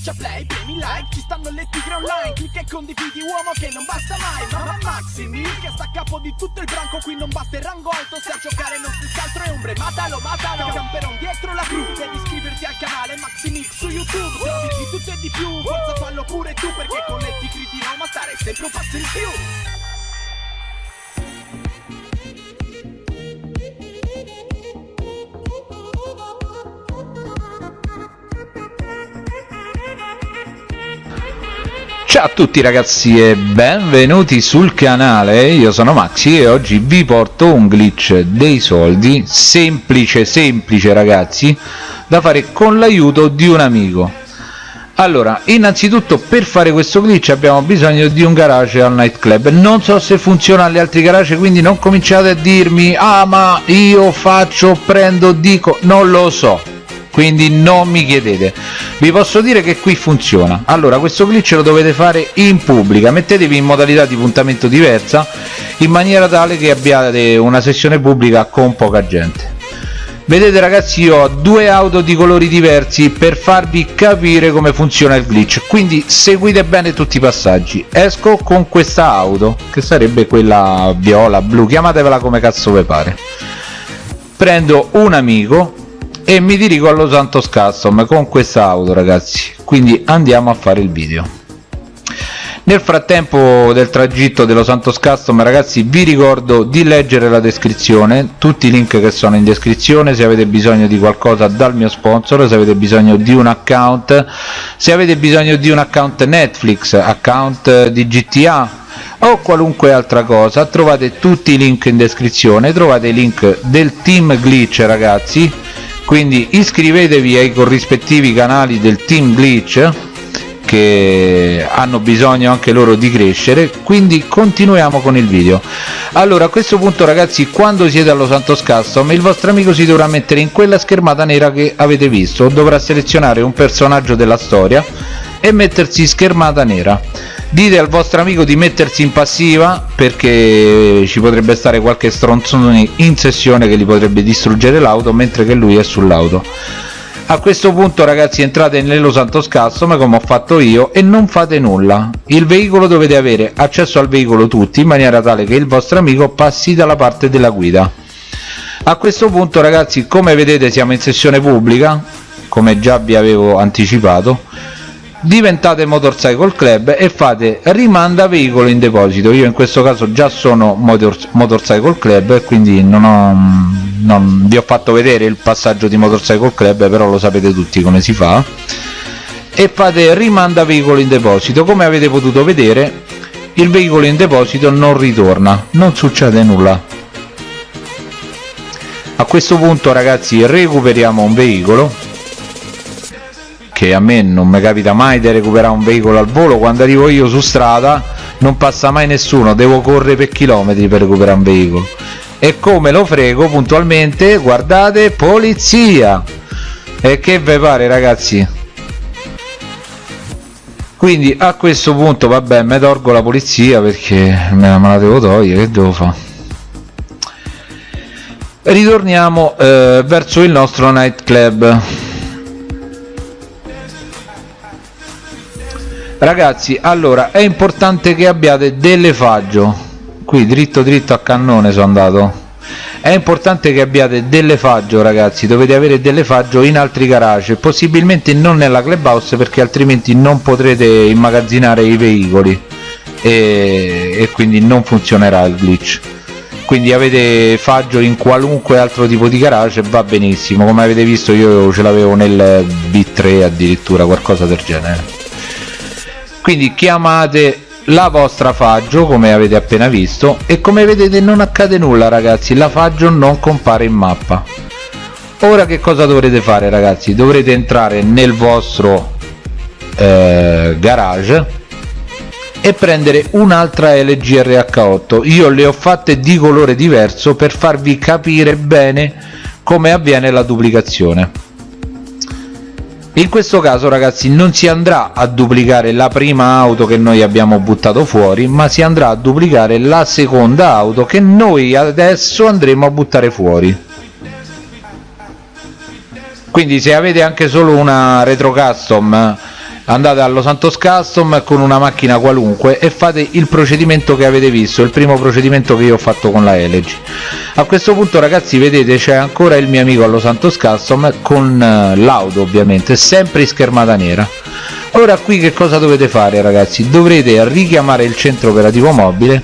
Schiaccia play, premi like, ci stanno le tigre online Clicca e condividi uomo che non basta mai Mamma Maximi, che sta a capo di tutto il branco Qui non basta il rango alto, se a giocare non stessi altro è ombre Matalo, matalo, camperon dietro la cru Devi iscriverti al canale Maximix su YouTube Trovi di tutto e di più, forza fallo pure tu Perché con le tigre di Roma stare sempre un passo in più Ciao a tutti ragazzi e benvenuti sul canale, io sono Maxi e oggi vi porto un glitch dei soldi, semplice semplice ragazzi, da fare con l'aiuto di un amico. Allora, innanzitutto per fare questo glitch abbiamo bisogno di un garage al nightclub, non so se funziona agli altri garage quindi non cominciate a dirmi ah ma io faccio, prendo, dico, non lo so, quindi non mi chiedete. Vi posso dire che qui funziona. Allora questo glitch lo dovete fare in pubblica. Mettetevi in modalità di puntamento diversa in maniera tale che abbiate una sessione pubblica con poca gente. Vedete ragazzi io ho due auto di colori diversi per farvi capire come funziona il glitch. Quindi seguite bene tutti i passaggi. Esco con questa auto che sarebbe quella viola blu chiamatevela come cazzo vi pare. Prendo un amico e mi dirigo allo Santos Custom con questa auto ragazzi. Quindi andiamo a fare il video. Nel frattempo del tragitto dello Santos Custom ragazzi vi ricordo di leggere la descrizione. Tutti i link che sono in descrizione. Se avete bisogno di qualcosa dal mio sponsor se avete bisogno di un account se avete bisogno di un account Netflix account di GTA o qualunque altra cosa trovate tutti i link in descrizione. Trovate i link del team glitch ragazzi quindi iscrivetevi ai corrispettivi canali del team glitch che hanno bisogno anche loro di crescere. Quindi continuiamo con il video. Allora a questo punto ragazzi quando siete allo Santos Custom il vostro amico si dovrà mettere in quella schermata nera che avete visto dovrà selezionare un personaggio della storia e mettersi schermata nera dite al vostro amico di mettersi in passiva perché ci potrebbe stare qualche stronzone in sessione che gli potrebbe distruggere l'auto mentre che lui è sull'auto. A questo punto ragazzi entrate nello Santos Custom come ho fatto io e non fate nulla. Il veicolo dovete avere accesso al veicolo tutti in maniera tale che il vostro amico passi dalla parte della guida. A questo punto ragazzi come vedete siamo in sessione pubblica come già vi avevo anticipato diventate motorcycle club e fate rimanda veicolo in deposito. Io in questo caso già sono motor, motorcycle club quindi non, ho, non vi ho fatto vedere il passaggio di motorcycle club però lo sapete tutti come si fa. E fate rimanda veicolo in deposito. Come avete potuto vedere il veicolo in deposito non ritorna non succede nulla. A questo punto ragazzi recuperiamo un veicolo che a me non mi capita mai di recuperare un veicolo al volo. Quando arrivo io su strada non passa mai nessuno devo correre per chilometri per recuperare un veicolo. E come lo frego puntualmente guardate polizia! E che ve pare ragazzi? Quindi a questo punto vabbè mi tolgo la polizia perché me la devo togliere che devo fare ritorniamo eh, verso il nostro nightclub ragazzi allora è importante che abbiate delle faggio qui dritto dritto a cannone sono andato. È importante che abbiate delle faggio ragazzi. Dovete avere delle faggio in altri garage. Possibilmente non nella clubhouse perché altrimenti non potrete immagazzinare i veicoli. E, e quindi non funzionerà il glitch. Quindi avete faggio in qualunque altro tipo di garage va benissimo. Come avete visto io ce l'avevo nel B3 addirittura qualcosa del genere quindi chiamate la vostra faggio come avete appena visto e come vedete non accade nulla ragazzi. La faggio non compare in mappa. Ora che cosa dovrete fare ragazzi? Dovrete entrare nel vostro eh, garage e prendere un'altra LG RH8 io le ho fatte di colore diverso per farvi capire bene come avviene la duplicazione in questo caso ragazzi non si andrà a duplicare la prima auto che noi abbiamo buttato fuori ma si andrà a duplicare la seconda auto che noi adesso andremo a buttare fuori. Quindi se avete anche solo una retro custom andate allo Santos Custom con una macchina qualunque e fate il procedimento che avete visto il primo procedimento che io ho fatto con la Elegy. A questo punto ragazzi vedete c'è ancora il mio amico allo Santos Custom con uh, l'auto ovviamente sempre in schermata nera. Ora qui che cosa dovete fare ragazzi? Dovrete richiamare il centro operativo mobile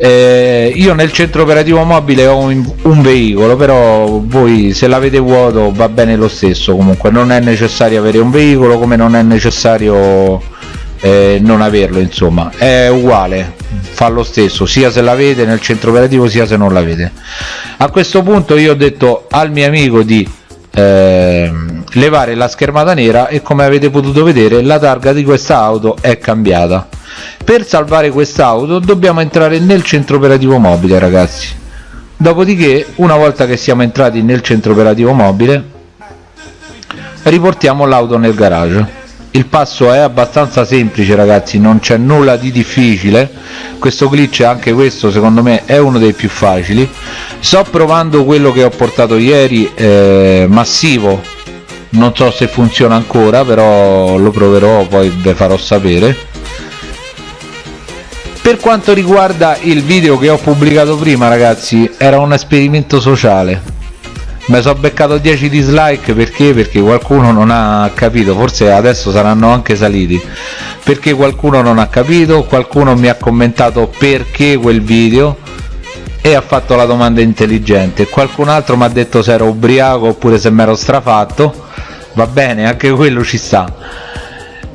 eh, io nel centro operativo mobile ho un, un, veicolo però voi se l'avete vuoto va bene lo stesso comunque. Non è necessario avere un veicolo come non è necessario eh, non averlo insomma. È uguale fa lo stesso sia se l'avete nel centro operativo sia se non l'avete. A questo punto io ho detto al mio amico di eh, levare la schermata nera e come avete potuto vedere la targa di questa auto è cambiata per salvare quest'auto dobbiamo entrare nel centro operativo mobile ragazzi. Dopodiché una volta che siamo entrati nel centro operativo mobile riportiamo l'auto nel garage. Il passo è abbastanza semplice ragazzi non c'è nulla di difficile. Questo glitch anche questo secondo me è uno dei più facili. Sto provando quello che ho portato ieri eh, massivo. Non so se funziona ancora però lo proverò poi vi farò sapere per quanto riguarda il video che ho pubblicato prima ragazzi era un esperimento sociale. Mi sono beccato 10 dislike perché? perché qualcuno non ha capito. Forse adesso saranno anche saliti. Perché qualcuno non ha capito qualcuno mi ha commentato perché quel video e ha fatto la domanda intelligente. Qualcun altro mi ha detto se ero ubriaco oppure se mi ero strafatto. Va bene anche quello ci sta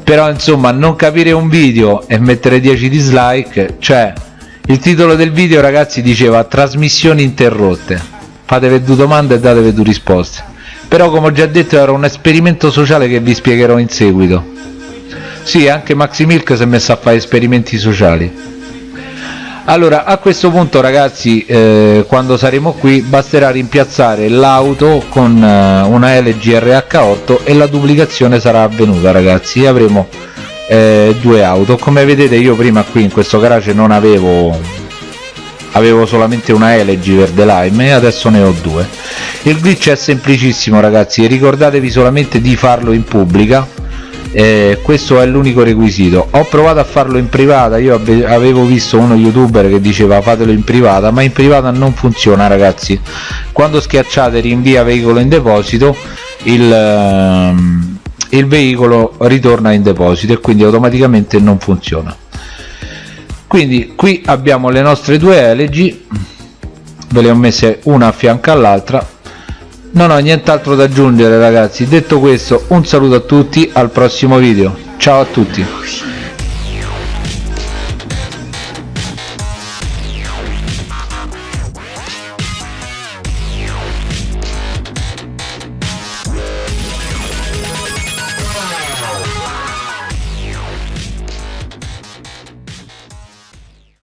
però insomma non capire un video e mettere 10 dislike cioè il titolo del video ragazzi diceva trasmissioni interrotte fatevi due domande e datevi due risposte. Però come ho già detto era un esperimento sociale che vi spiegherò in seguito. Sì anche Maxi Milk si è messo a fare esperimenti sociali allora a questo punto ragazzi eh, quando saremo qui basterà rimpiazzare l'auto con eh, una LG RH8 e la duplicazione sarà avvenuta ragazzi. Avremo eh, due auto. Come vedete io prima qui in questo garage non avevo avevo solamente una LG verde lime e adesso ne ho due. Il glitch è semplicissimo ragazzi. Ricordatevi solamente di farlo in pubblica eh, questo è l'unico requisito. Ho provato a farlo in privata. Io avevo visto uno youtuber che diceva fatelo in privata ma in privata non funziona ragazzi. Quando schiacciate rinvia veicolo in deposito il, ehm, il veicolo ritorna in deposito e quindi automaticamente non funziona. Quindi qui abbiamo le nostre due LG ve le ho messe una a fianco all'altra non ho nient'altro da aggiungere ragazzi. Detto questo un saluto a tutti al prossimo video. Ciao a tutti